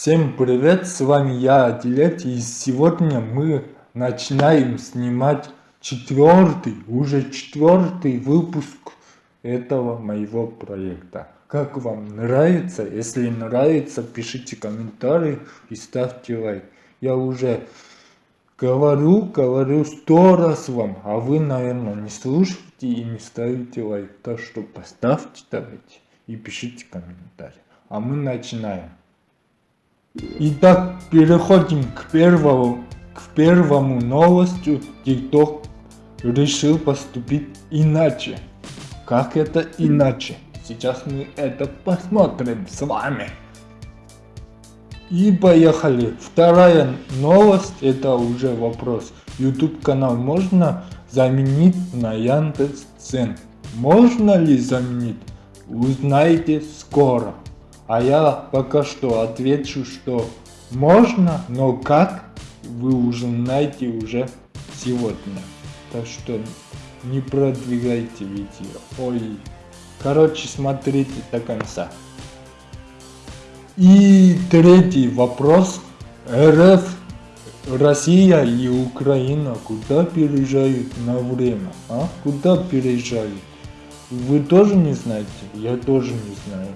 Всем привет, с вами я, Адилет, и сегодня мы начинаем снимать четвертый, уже четвертый выпуск этого моего проекта. Как вам нравится? Если нравится, пишите комментарии и ставьте лайк. Я уже говорю, говорю сто раз вам, а вы, наверное, не слушаете и не ставите лайк. Так что поставьте давайте и пишите комментарии. А мы начинаем. Итак, переходим к первому, к первому новостью. TikTok решил поступить иначе. Как это иначе? Сейчас мы это посмотрим с вами. И поехали. Вторая новость, это уже вопрос. YouTube канал можно заменить на Яндекс.Дзен? Можно ли заменить? Узнаете скоро. А я пока что отвечу, что можно, но как, вы уже знаете уже сегодня. Так что не продвигайте видео. Ой. Короче, смотрите до конца. И третий вопрос. РФ, Россия и Украина куда переезжают на время? А? Куда переезжают? Вы тоже не знаете? Я тоже не знаю.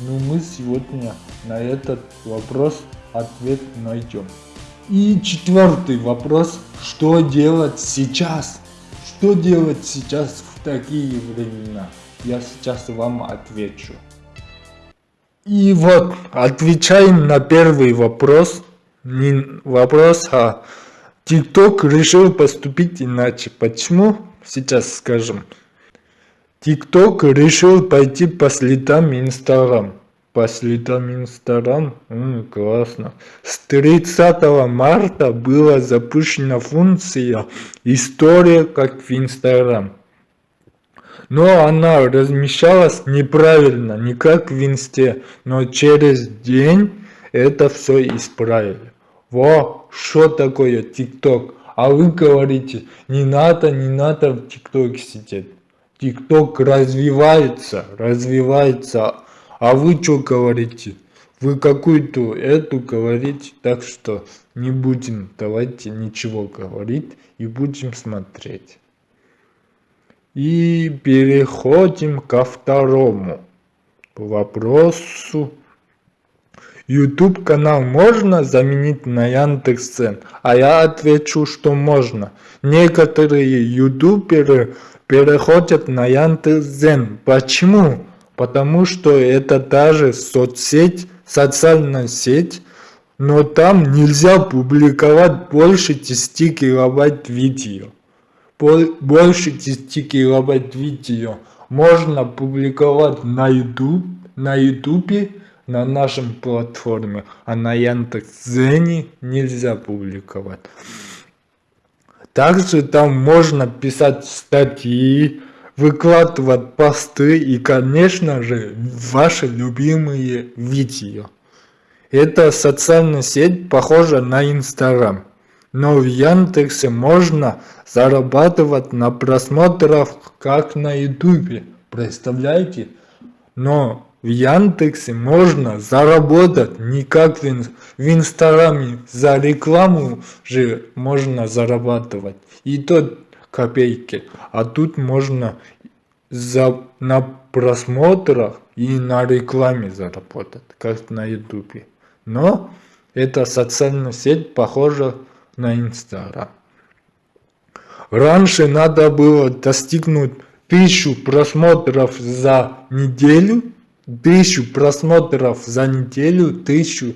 Но мы сегодня на этот вопрос ответ найдем. И четвертый вопрос, что делать сейчас? Что делать сейчас в такие времена? Я сейчас вам отвечу. И вот, отвечаем на первый вопрос. Не вопрос, а TikTok решил поступить иначе. Почему? Сейчас скажем. TikTok решил пойти по следам Instagram. По следам Instagram? М, классно. С 30 марта была запущена функция «История как в Instagram». Но она размещалась неправильно, не как в инсте, но через день это все исправили. Во, что такое ТикТок? А вы говорите, не надо, не надо в ТикТоке сидеть. ТикТок развивается, развивается. А вы что говорите? Вы какую-то эту говорите, так что не будем, давайте ничего говорить и будем смотреть. И переходим ко второму вопросу. YouTube канал можно заменить на Яндекс.Дзен? А я отвечу, что можно. Некоторые ютуберы переходят на Яндекс.Дзен. Почему? Потому что это даже соцсеть, социальная сеть, но там нельзя публиковать больше 10 килобайт видео. Больше 10 килобайт видео можно публиковать на YouTube, на YouTube, на нашем платформе, а на Яндекс.Дзене нельзя публиковать. Также там можно писать статьи, выкладывать посты и, конечно же, ваши любимые видео. Эта социальная сеть похожа на Инстаграм. Но в Яндексе можно зарабатывать на просмотрах, как на Ютубе. Представляете? Но в Яндексе можно заработать не как в, в Инстаграме. За рекламу же можно зарабатывать. И то копейки. А тут можно за, на просмотрах и на рекламе заработать, как на ютубе. Но эта социальная сеть похожа на Инстаграм. Раньше надо было достигнуть тысячу просмотров за неделю, тысячу просмотров за неделю, тысячу,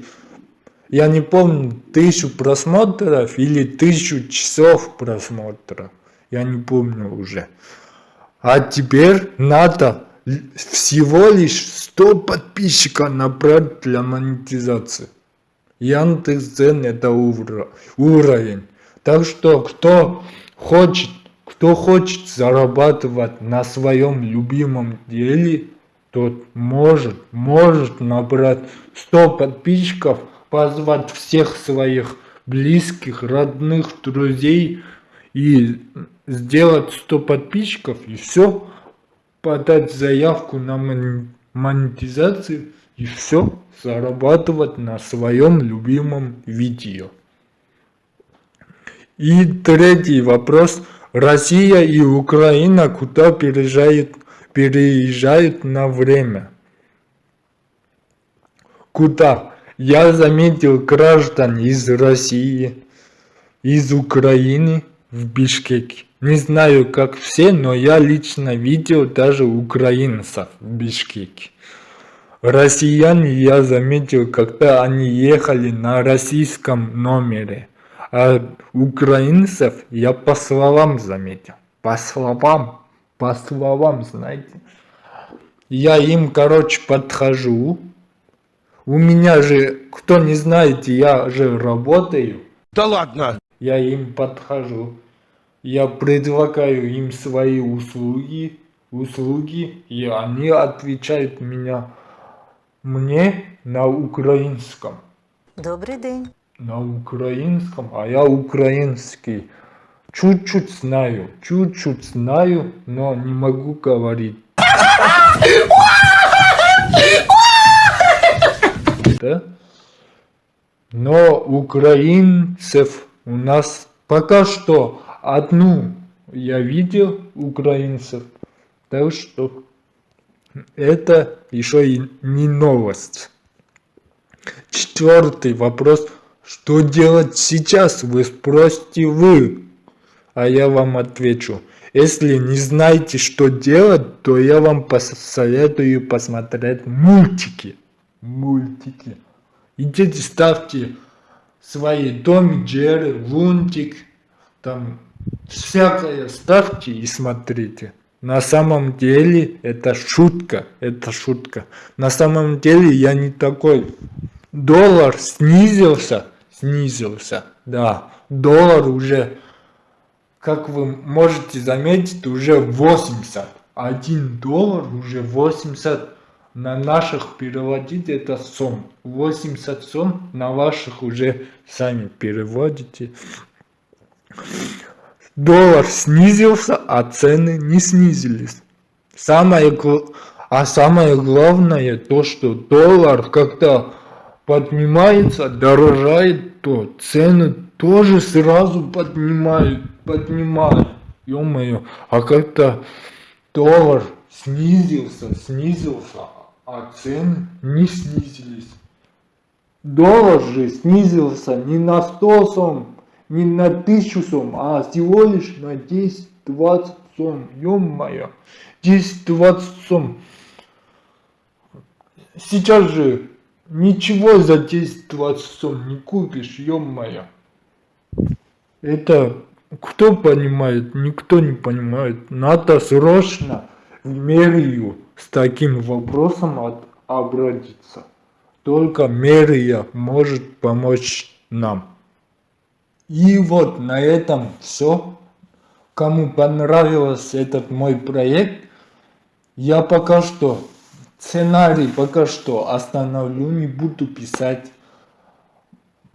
я не помню, тысячу просмотров или тысячу часов просмотров, я не помню уже. А теперь надо всего лишь 100 подписчиков набрать для монетизации. Яндекс.Дзен это уровень. Так что кто хочет, кто хочет зарабатывать на своем любимом деле, тот может, может набрать 100 подписчиков, позвать всех своих близких, родных, друзей и сделать 100 подписчиков и все, подать заявку на монетизацию и все, зарабатывать на своем любимом видео. И третий вопрос. Россия и Украина куда переезжают, переезжают на время? Куда? Я заметил граждан из России, из Украины в Бишкеке. Не знаю, как все, но я лично видел даже украинцев в Бишкеке. Россиян я заметил, когда они ехали на российском номере. А украинцев я по словам заметил. По словам, по словам, знаете. Я им, короче, подхожу. У меня же, кто не знает, я же работаю. Да ладно! Я им подхожу я предлагаю им свои услуги, услуги, и они отвечают меня, мне на украинском. Добрый день. На украинском, а я украинский. Чуть-чуть знаю, чуть-чуть знаю, но не могу говорить. Да? Но украинцев у нас пока что одну я видел украинцев, так что это еще и не новость. Четвертый вопрос. Что делать сейчас, вы спросите вы. А я вам отвечу. Если не знаете, что делать, то я вам посоветую посмотреть мультики. Мультики. Идите, ставьте свои Том Джерри, Лунтик, там всякое ставьте и смотрите. На самом деле это шутка, это шутка. На самом деле я не такой. Доллар снизился, снизился, да. Доллар уже, как вы можете заметить, уже 80. Один доллар уже 80 на наших переводить это сом. 80 сом на ваших уже сами переводите. Доллар снизился, а цены не снизились. Самое, а самое главное то, что доллар когда поднимается, дорожает, то цены тоже сразу поднимают, поднимают. Ё-моё, а когда доллар снизился, снизился, а цены не снизились. Доллар же снизился не на 100 сом, не на тысячу сом, а всего лишь на 10-20 сом. Ё-моё, 10-20 сом. Сейчас же ничего за 10-20 сом не купишь, ё-моё. Это кто понимает? Никто не понимает. Надо срочно в мэрию с таким вопросом от, обратиться. Только мэрия может помочь нам. И вот на этом все. Кому понравился этот мой проект, я пока что сценарий пока что остановлю, не буду писать.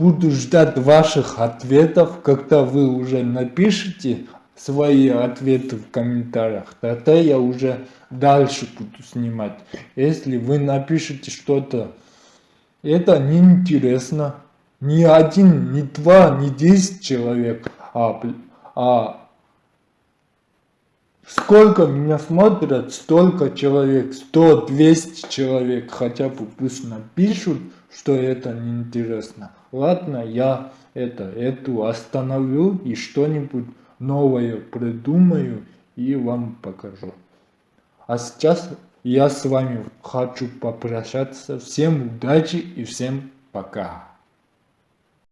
Буду ждать ваших ответов, когда вы уже напишите свои ответы в комментариях, тогда я уже дальше буду снимать. Если вы напишите что-то, это неинтересно, не один, не два, не десять человек, а, а сколько меня смотрят, столько человек, сто, двести человек, хотя бы пусть напишут, что это неинтересно. Ладно, я это, эту остановлю и что-нибудь новое придумаю и вам покажу. А сейчас я с вами хочу попрощаться. Всем удачи и всем пока.